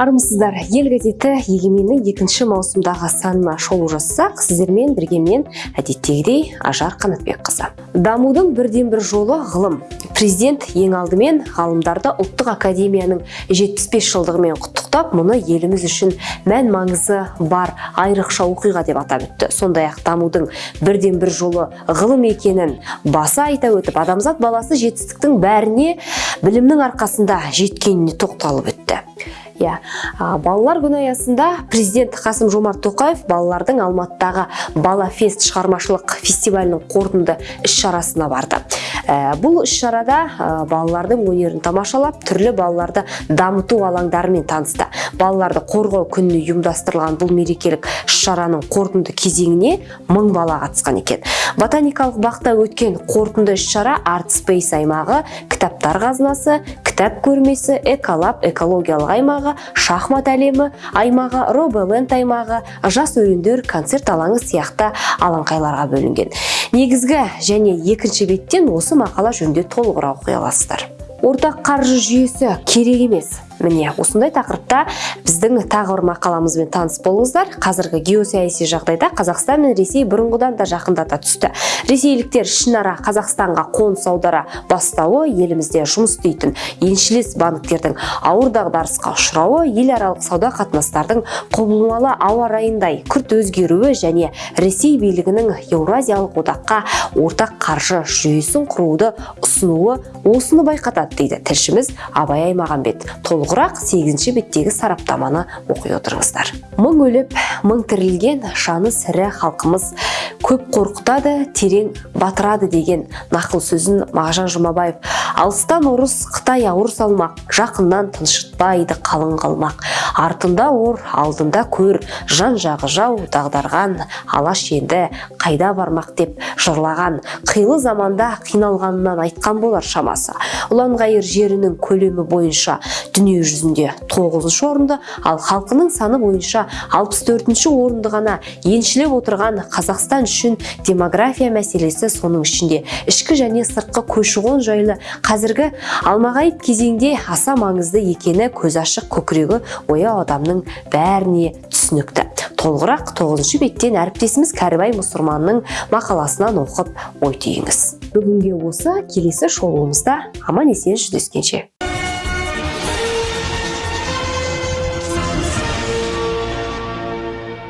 армысыздар ел газеті егеменнің екінші маусымдағы санына шолу жасасақ сіздермен бірге мен әдеттегідей ажар қанатбекқызы. Дамудың бірден бір жолы ғылым. Президент ең алдымен ғалымдарды ұлттық академияның 75 жылдығымен құттықтап мұны еліміз үшін мән маңызы бар айрықша оқиға деп атап өтті. Сондай ақ дамудың бірден бір жолы ғылым екенін баса айта өтіп адамзат баласы жетістіктің бәріне білімнің арқасында жеткеніне тоқталып өтті. Иә. Балалар күні аясында президент қасым жомарт тоқаев балалардың алматыдағы бала фест шығармашылық фестивалінің қорытынды іс шарасына барды. Ә, бұл іс шарада ә, балалардың өнерін тамашалап түрлі балаларды дамыту алаңдарымен танысты. Балаларды қорғау күніне ұйымдастырылған бұл мерекелік іс шараның қорытынды кезеңіне мың бала қатысқан екен. Ботаникалық бақта өткен қорытынды іс шара арт спейс аймағы кітаптар қазынасы кітап көрмесі эколаб экологиялық аймағы шахмат әлемі аймағы роболенд аймағы жас өрендер концерт алаңы сияқты алаңқайларға бөлінген. Негізгі және екінші беттен осы мақала жөнінде толығырақ оқи аласыздар. Ортақ қаржы жүйесі керек емес. Міне осындай тақырыпта біздің тағы бір мақаламызбен таныс болыңыздар. Қазіргі геосаяси жағдайда қазақстан мен ресей бұрынғыдан да жақындата түсті. Ресейліктер ішінара қазақстанға қоныс аудара бастауы елімізде жұмыс істейтін еншілес банктердің ауыр дағдарысқа ұшырауы ел аралық сауда қатынастардың құбылмалы ауа райындай күрт өзгеруі және ресей билігінің еуразиялық одаққа ортақ қаржы жүйесін құруды ұсынуы осыны байқатады дейді тілшіміз абай аймағамбет. Толық толығырақ сегізінші беттегі сараптаманы оқи отырыңыздар. Мың өліп мың тірілген жаны сірі халқымыз. Көп қорқытады терең батырады деген нақыл сөзін мағжан жұмабаев. Алыстан орыс қытай ауыр салмақ жақыннан тыншытпайды қалың қалмақ. Артында ор алдында көр жан жағы жау дағдарған алаш енді қайда бармақ деп жырлаған қилы заманда қиналғанынан айтқан болар шамасы. Ұланғайыр жерінің көлемі бойынша дүние жүзінде тоғызыншы орынды ал халқының саны бойынша алпыс төртінші орынды ғана еншілеп отырған қазақстан үшін демография мәселесі соның ішінде ішкі және сыртқы көші-қон жайлы қазіргі алмағайып кезеңде аса маңызды екені көз ашық көкірегі ояу адамның бәріне түсінікті. Толығырақ тоғызыншы беттен әріптесіміз кәрібай мұсырманның мақаласынан оқып ой түйіңіз. Бүгінге осы келесі шолуымызда аман есен жүздескенше.